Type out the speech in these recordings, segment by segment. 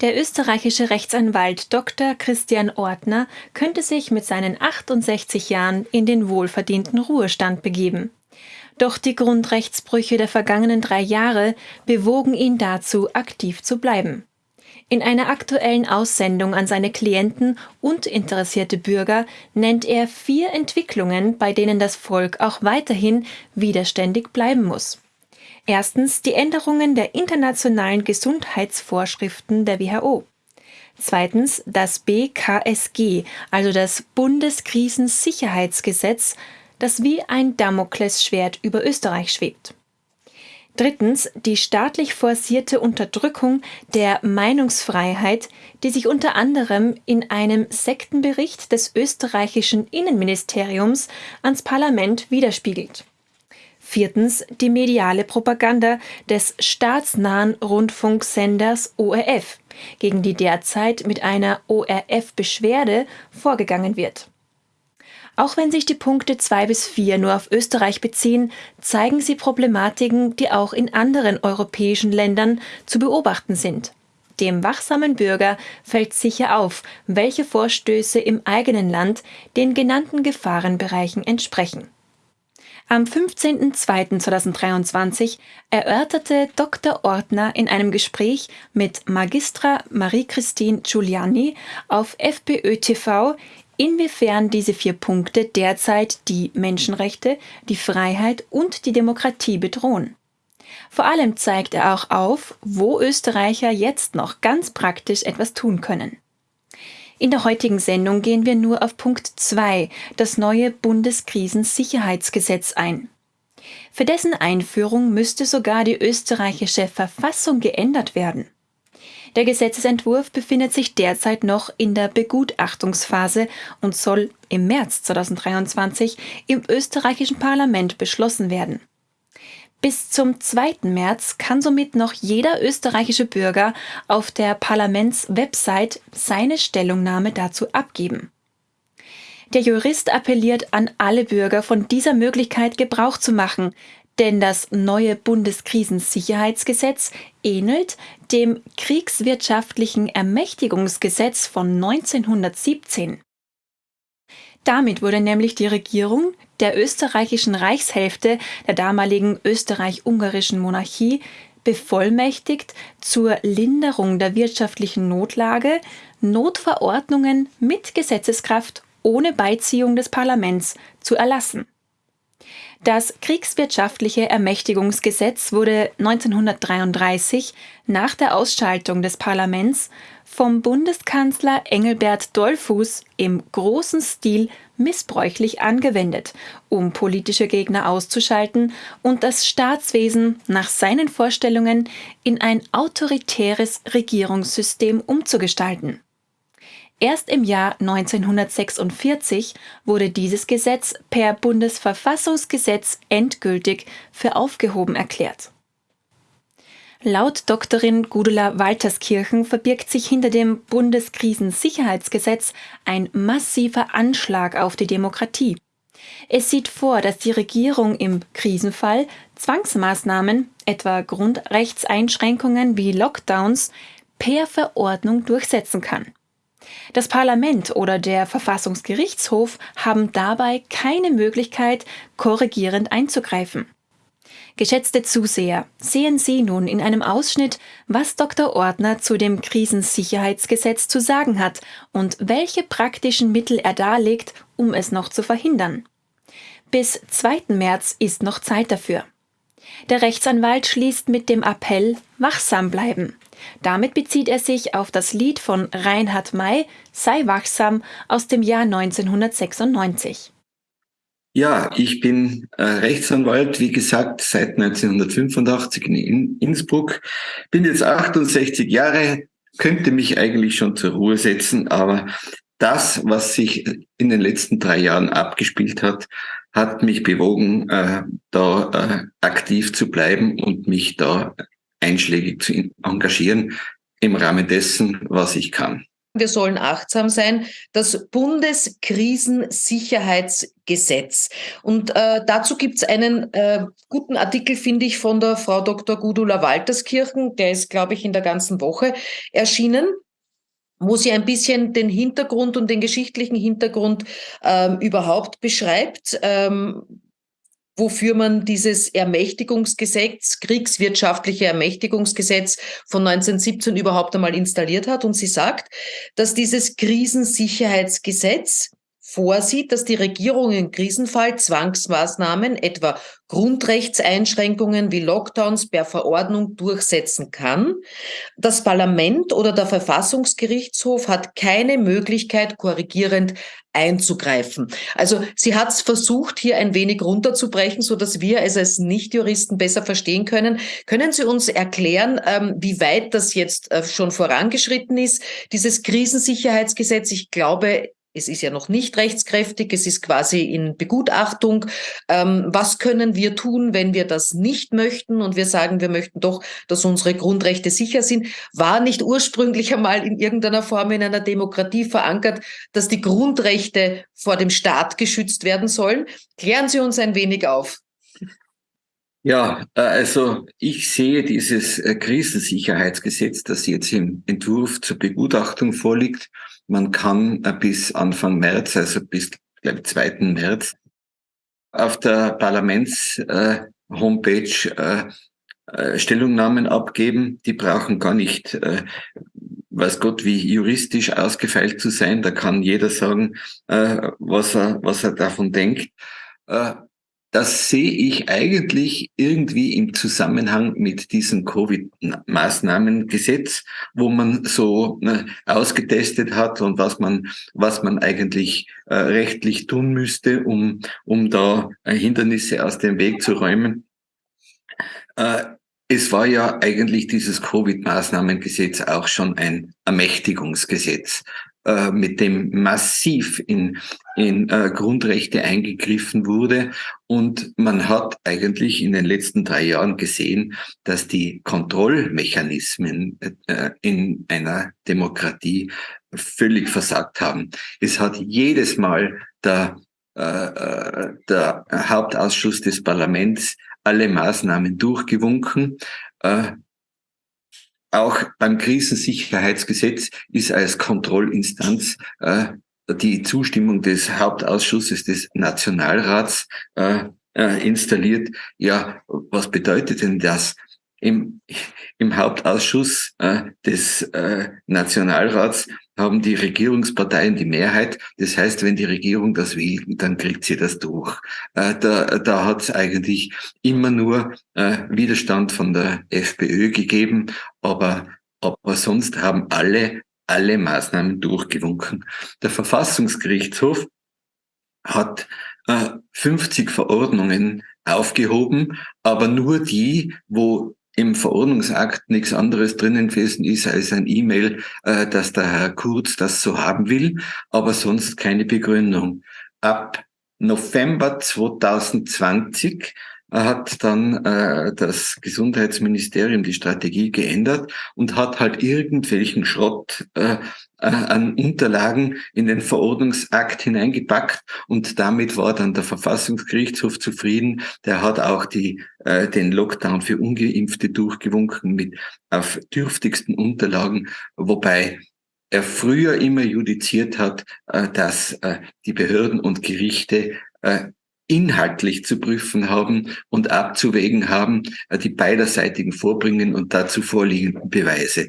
Der österreichische Rechtsanwalt Dr. Christian Ortner könnte sich mit seinen 68 Jahren in den wohlverdienten Ruhestand begeben. Doch die Grundrechtsbrüche der vergangenen drei Jahre bewogen ihn dazu, aktiv zu bleiben. In einer aktuellen Aussendung an seine Klienten und interessierte Bürger nennt er vier Entwicklungen, bei denen das Volk auch weiterhin widerständig bleiben muss. Erstens die Änderungen der internationalen Gesundheitsvorschriften der WHO. Zweitens das BKSG, also das Bundeskrisensicherheitsgesetz, das wie ein Damoklesschwert über Österreich schwebt. Drittens die staatlich forcierte Unterdrückung der Meinungsfreiheit, die sich unter anderem in einem Sektenbericht des österreichischen Innenministeriums ans Parlament widerspiegelt. Viertens die mediale Propaganda des staatsnahen Rundfunksenders ORF, gegen die derzeit mit einer ORF-Beschwerde vorgegangen wird. Auch wenn sich die Punkte 2 bis 4 nur auf Österreich beziehen, zeigen sie Problematiken, die auch in anderen europäischen Ländern zu beobachten sind. Dem wachsamen Bürger fällt sicher auf, welche Vorstöße im eigenen Land den genannten Gefahrenbereichen entsprechen. Am 15.02.2023 erörterte Dr. Ortner in einem Gespräch mit Magistra Marie-Christine Giuliani auf FPÖ TV, inwiefern diese vier Punkte derzeit die Menschenrechte, die Freiheit und die Demokratie bedrohen. Vor allem zeigt er auch auf, wo Österreicher jetzt noch ganz praktisch etwas tun können. In der heutigen Sendung gehen wir nur auf Punkt 2, das neue Bundeskrisensicherheitsgesetz ein. Für dessen Einführung müsste sogar die österreichische Verfassung geändert werden. Der Gesetzesentwurf befindet sich derzeit noch in der Begutachtungsphase und soll im März 2023 im österreichischen Parlament beschlossen werden. Bis zum 2. März kann somit noch jeder österreichische Bürger auf der Parlamentswebsite seine Stellungnahme dazu abgeben. Der Jurist appelliert an alle Bürger, von dieser Möglichkeit Gebrauch zu machen, denn das neue Bundeskrisensicherheitsgesetz ähnelt dem kriegswirtschaftlichen Ermächtigungsgesetz von 1917. Damit wurde nämlich die Regierung der österreichischen Reichshälfte der damaligen österreich-ungarischen Monarchie bevollmächtigt, zur Linderung der wirtschaftlichen Notlage Notverordnungen mit Gesetzeskraft ohne Beiziehung des Parlaments zu erlassen. Das kriegswirtschaftliche Ermächtigungsgesetz wurde 1933 nach der Ausschaltung des Parlaments vom Bundeskanzler Engelbert Dollfuß im großen Stil missbräuchlich angewendet, um politische Gegner auszuschalten und das Staatswesen nach seinen Vorstellungen in ein autoritäres Regierungssystem umzugestalten. Erst im Jahr 1946 wurde dieses Gesetz per Bundesverfassungsgesetz endgültig für aufgehoben erklärt. Laut Doktorin Gudula Walterskirchen verbirgt sich hinter dem Bundeskrisensicherheitsgesetz ein massiver Anschlag auf die Demokratie. Es sieht vor, dass die Regierung im Krisenfall Zwangsmaßnahmen, etwa Grundrechtseinschränkungen wie Lockdowns, per Verordnung durchsetzen kann. Das Parlament oder der Verfassungsgerichtshof haben dabei keine Möglichkeit, korrigierend einzugreifen. Geschätzte Zuseher, sehen Sie nun in einem Ausschnitt, was Dr. Ordner zu dem Krisensicherheitsgesetz zu sagen hat und welche praktischen Mittel er darlegt, um es noch zu verhindern. Bis 2. März ist noch Zeit dafür. Der Rechtsanwalt schließt mit dem Appell Wachsam bleiben. Damit bezieht er sich auf das Lied von Reinhard May Sei wachsam aus dem Jahr 1996. Ja, ich bin äh, Rechtsanwalt, wie gesagt, seit 1985 in Innsbruck. Bin jetzt 68 Jahre, könnte mich eigentlich schon zur Ruhe setzen, aber das, was sich in den letzten drei Jahren abgespielt hat, hat mich bewogen, äh, da äh, aktiv zu bleiben und mich da einschlägig zu engagieren im Rahmen dessen, was ich kann. wir sollen achtsam sein, das Bundeskrisensicherheitsgesetz. Und äh, dazu gibt's einen äh, guten Artikel, finde ich, von der Frau Dr. Gudula Walterskirchen, der ist, glaube ich, in der ganzen Woche erschienen wo sie ein bisschen den Hintergrund und den geschichtlichen Hintergrund ähm, überhaupt beschreibt. Ähm, wofür man dieses Ermächtigungsgesetz, kriegswirtschaftliche Ermächtigungsgesetz von 1917 überhaupt einmal installiert hat. Und sie sagt, dass dieses Krisensicherheitsgesetz vorsieht, dass die Regierung im Krisenfall Zwangsmaßnahmen, etwa Grundrechtseinschränkungen wie Lockdowns per Verordnung durchsetzen kann. Das Parlament oder der Verfassungsgerichtshof hat keine Möglichkeit, korrigierend einzugreifen. Also sie hat es versucht, hier ein wenig runterzubrechen, so dass wir es als Nichtjuristen besser verstehen können. Können Sie uns erklären, ähm, wie weit das jetzt äh, schon vorangeschritten ist, dieses Krisensicherheitsgesetz? Ich glaube, es ist ja noch nicht rechtskräftig, es ist quasi in Begutachtung. Ähm, was können wir tun, wenn wir das nicht möchten und wir sagen, wir möchten doch, dass unsere Grundrechte sicher sind? War nicht ursprünglich einmal in irgendeiner Form in einer Demokratie verankert, dass die Grundrechte vor dem Staat geschützt werden sollen? Klären Sie uns ein wenig auf. Ja, äh, also ich sehe dieses äh, Krisensicherheitsgesetz, das jetzt im Entwurf zur Begutachtung vorliegt, man kann äh, bis Anfang März, also bis, glaube 2. März, auf der Parlaments-Homepage äh, äh, Stellungnahmen abgeben. Die brauchen gar nicht, äh, weiß Gott, wie juristisch ausgefeilt zu sein. Da kann jeder sagen, äh, was, er, was er davon denkt. Das sehe ich eigentlich irgendwie im Zusammenhang mit diesem Covid-Maßnahmengesetz, wo man so ne, ausgetestet hat und was man, was man eigentlich äh, rechtlich tun müsste, um, um da äh, Hindernisse aus dem Weg zu räumen. Äh, es war ja eigentlich dieses Covid-Maßnahmengesetz auch schon ein Ermächtigungsgesetz. Äh, mit dem massiv in, in äh, Grundrechte eingegriffen wurde. Und man hat eigentlich in den letzten drei Jahren gesehen, dass die Kontrollmechanismen äh, in einer Demokratie völlig versagt haben. Es hat jedes Mal der, äh, äh der Hauptausschuss des Parlaments alle Maßnahmen durchgewunken. Äh, auch beim Krisensicherheitsgesetz ist als Kontrollinstanz äh, die Zustimmung des Hauptausschusses des Nationalrats äh, äh, installiert. Ja, was bedeutet denn das? Im, im Hauptausschuss äh, des äh, Nationalrats haben die Regierungsparteien die Mehrheit. Das heißt, wenn die Regierung das will, dann kriegt sie das durch. Äh, da da hat es eigentlich immer nur äh, Widerstand von der FPÖ gegeben, aber, aber sonst haben alle alle Maßnahmen durchgewunken. Der Verfassungsgerichtshof hat äh, 50 Verordnungen aufgehoben, aber nur die, wo im Verordnungsakt nichts anderes drinnen gewesen ist als ein E-Mail, äh, dass der Herr Kurz das so haben will, aber sonst keine Begründung. Ab November 2020 hat dann äh, das Gesundheitsministerium die Strategie geändert und hat halt irgendwelchen Schrott äh, äh, an Unterlagen in den Verordnungsakt hineingepackt und damit war dann der Verfassungsgerichtshof zufrieden. Der hat auch die, äh, den Lockdown für Ungeimpfte durchgewunken mit auf dürftigsten Unterlagen, wobei er früher immer judiziert hat, äh, dass äh, die Behörden und Gerichte äh, inhaltlich zu prüfen haben und abzuwägen haben, äh, die beiderseitigen Vorbringen und dazu vorliegenden Beweise.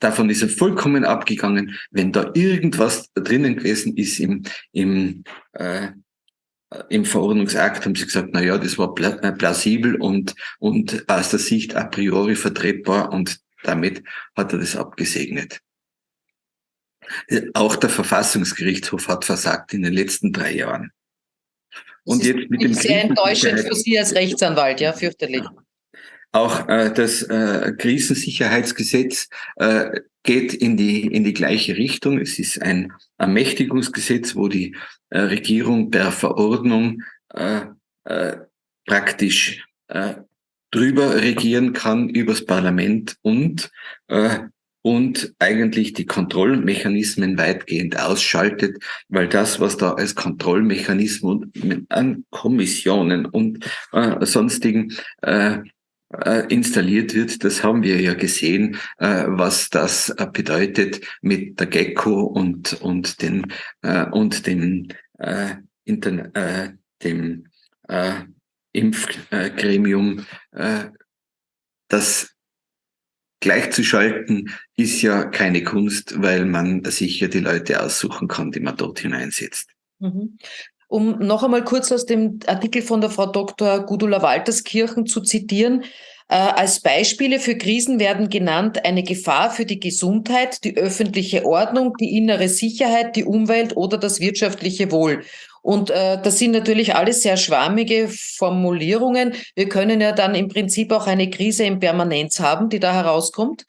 davon ist er vollkommen abgegangen. Wenn da irgendwas drinnen gewesen ist im, im, äh, im Verordnungsakt, haben sie gesagt, na ja, das war äh, plausibel und, und aus der Sicht a priori vertretbar und damit hat er das abgesegnet. Auch der Verfassungsgerichtshof hat versagt in den letzten drei Jahren. Und jetzt mit dem sehr enttäuschend für Sie als Rechtsanwalt, ja, fürchterlich. Auch äh, das äh, Krisensicherheitsgesetz äh, geht in die, in die gleiche Richtung. Es ist ein Ermächtigungsgesetz, wo die äh, Regierung per Verordnung äh, äh, praktisch äh, drüber regieren kann übers Parlament und äh, und eigentlich die Kontrollmechanismen weitgehend ausschaltet, weil das, was da als Kontrollmechanismus an Kommissionen und äh, sonstigen äh, äh, installiert wird, das haben wir ja gesehen, äh, was das äh, bedeutet mit der Gecko und und den äh, und dem äh, äh, dem äh, Impfgremium, äh, das gleichzuschalten ist ja keine Kunst, weil man sich ja die Leute aussuchen kann, die man dort hineinsetzt. Mhm. Um noch einmal kurz aus dem Artikel von der Frau Dr. Gudula Walterskirchen zu zitieren. Äh, als Beispiele für Krisen werden genannt eine Gefahr für die Gesundheit, die öffentliche Ordnung, die innere Sicherheit, die Umwelt oder das wirtschaftliche Wohl. Und äh, das sind natürlich alles sehr schwammige Formulierungen. Wir können ja dann im Prinzip auch eine Krise in Permanenz haben, die da herauskommt.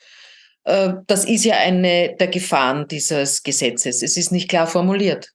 Äh, das ist ja eine der Gefahren dieses Gesetzes. Es ist nicht klar formuliert.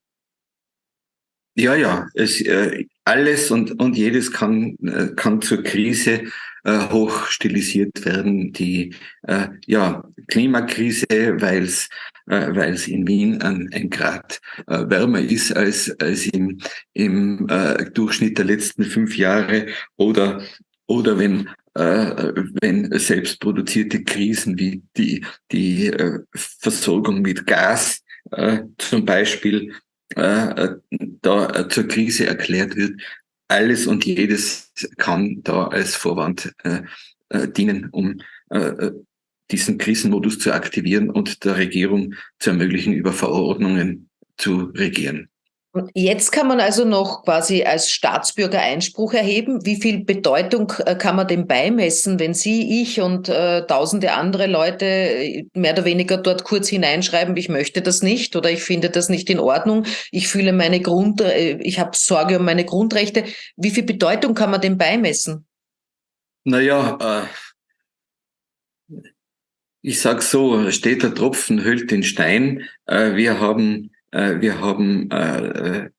Ja, ja, es, äh, alles und, und jedes kann, äh, kann zur Krise äh, hoch stilisiert werden. Die äh, ja, Klimakrise, weil es äh, weil es in Wien ein, ein Grad äh, wärmer ist als, als im, im äh, Durchschnitt der letzten fünf Jahre oder, oder wenn äh, wenn selbst produzierte Krisen wie die, die äh, Versorgung mit Gas äh, zum Beispiel da zur Krise erklärt wird. Alles und jedes kann da als Vorwand äh, äh, dienen, um äh, diesen Krisenmodus zu aktivieren und der Regierung zu ermöglichen, über Verordnungen zu regieren. Jetzt kann man also noch quasi als Staatsbürger Einspruch erheben. Wie viel Bedeutung äh, kann man dem beimessen, wenn Sie, ich und äh, tausende andere Leute äh, mehr oder weniger dort kurz hineinschreiben, ich möchte das nicht oder ich finde das nicht in Ordnung, ich fühle meine Grund, äh, ich habe Sorge um meine Grundrechte. Wie viel Bedeutung kann man dem beimessen? Naja, äh, ich sag so, steht der Tropfen, hüllt den Stein. Äh, wir haben wir haben äh,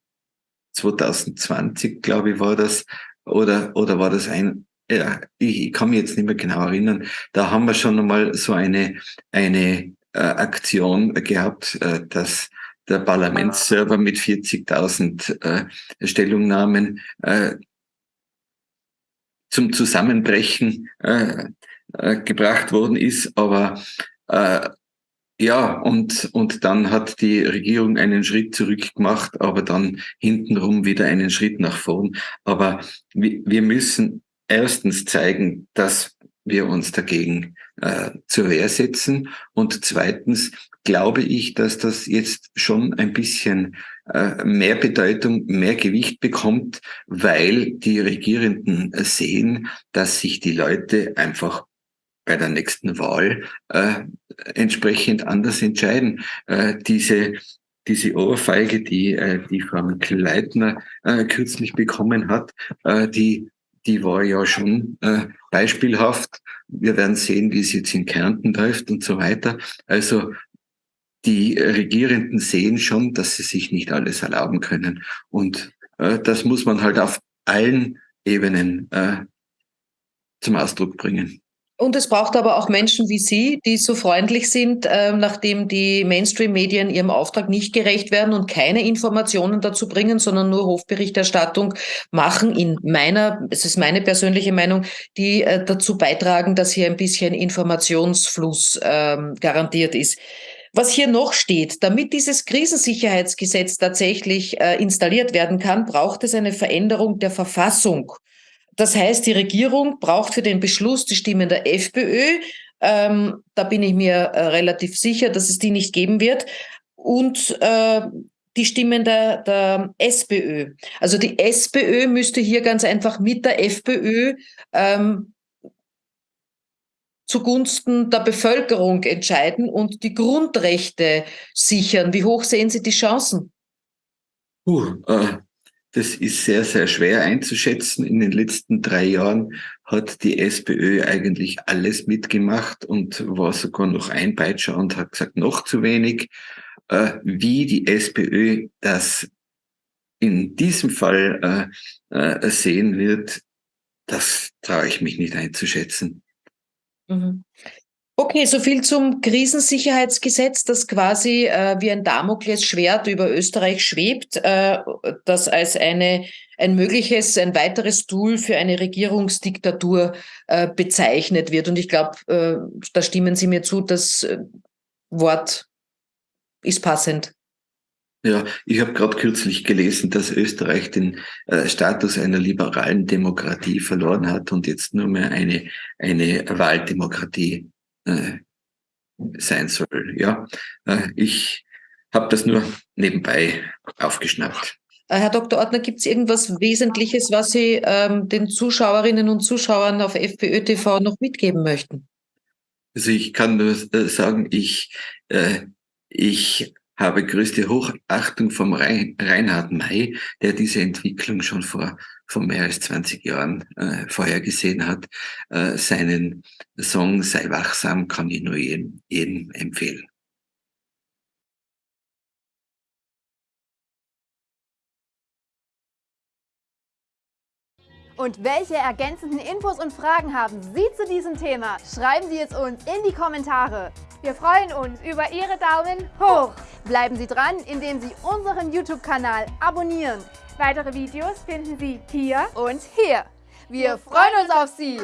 2020, glaube ich, war das, oder, oder war das ein, ja, ich kann mich jetzt nicht mehr genau erinnern, da haben wir schon einmal so eine, eine äh, Aktion gehabt, äh, dass der Parlamentsserver mit 40.000 äh, Stellungnahmen äh, zum Zusammenbrechen äh, äh, gebracht worden ist, aber äh, ja, und, und dann hat die Regierung einen Schritt zurück gemacht, aber dann hintenrum wieder einen Schritt nach vorn. Aber wir müssen erstens zeigen, dass wir uns dagegen äh, zur Wehr setzen. Und zweitens glaube ich, dass das jetzt schon ein bisschen äh, mehr Bedeutung, mehr Gewicht bekommt, weil die Regierenden sehen, dass sich die Leute einfach bei der nächsten Wahl äh, entsprechend anders entscheiden. Äh, diese diese Ohrfeige, die äh, die Frau Mikl-Leitner äh, kürzlich bekommen hat, äh, die die war ja schon äh, beispielhaft. Wir werden sehen, wie es jetzt in Kärnten läuft und so weiter. Also die Regierenden sehen schon, dass sie sich nicht alles erlauben können. Und äh, das muss man halt auf allen Ebenen äh, zum Ausdruck bringen. Und es braucht aber auch Menschen wie Sie, die so freundlich sind, äh, nachdem die Mainstream-Medien ihrem Auftrag nicht gerecht werden und keine Informationen dazu bringen, sondern nur Hofberichterstattung machen, in meiner, es ist meine persönliche Meinung, die äh, dazu beitragen, dass hier ein bisschen Informationsfluss äh, garantiert ist. Was hier noch steht, damit dieses Krisensicherheitsgesetz tatsächlich äh, installiert werden kann, braucht es eine Veränderung der Verfassung. Das heißt, die Regierung braucht für den Beschluss die Stimmen der FPÖ. Ähm, da bin ich mir äh, relativ sicher, dass es die nicht geben wird. Und äh, die Stimmen der, der SPÖ. Also die SPÖ müsste hier ganz einfach mit der FPÖ ähm, zugunsten der Bevölkerung entscheiden und die Grundrechte sichern. Wie hoch sehen Sie die Chancen? Uh, äh, das ist sehr, sehr schwer einzuschätzen. In den letzten drei Jahren hat die SPÖ eigentlich alles mitgemacht und war sogar noch ein Peitscher und hat gesagt, noch zu wenig. Äh, wie die SPÖ das in diesem Fall äh, äh, sehen wird, das traue ich mich nicht einzuschätzen. Mhm. Okay, so viel zum Krisensicherheitsgesetz, das quasi äh, wie ein Damoklesschwert über Österreich schwebt, äh, das als eine, ein mögliches, ein weiteres Tool für eine Regierungsdiktatur äh, bezeichnet wird. Und ich glaube, äh, da stimmen Sie mir zu, das äh, Wort ist passend. Ja, ich habe gerade kürzlich gelesen, dass Österreich den äh, Status einer liberalen Demokratie verloren hat und jetzt nur mehr eine, eine Wahldemokratie äh, sein soll. Ja, äh, ich habe das nur nebenbei aufgeschnappt. Äh, Herr Dr. Ortner, gibt es irgendwas Wesentliches, was Sie ähm, den Zuschauerinnen und Zuschauern auf FPÖ TV noch mitgeben möchten? Also ich kann nur sagen, ich, äh, ich habe größte Hochachtung vom Reinhard May, der diese Entwicklung schon vor, vor mehr als 20 Jahren äh, vorhergesehen hat. Äh, seinen Song Sei wachsam kann ich nur jedem, jedem empfehlen. Und welche ergänzenden Infos und Fragen haben Sie zu diesem Thema? Schreiben Sie es uns in die Kommentare. Wir freuen uns über Ihre Daumen hoch. Bleiben Sie dran, indem Sie unseren YouTube-Kanal abonnieren. Weitere Videos finden Sie hier und hier. Wir freuen uns auf Sie!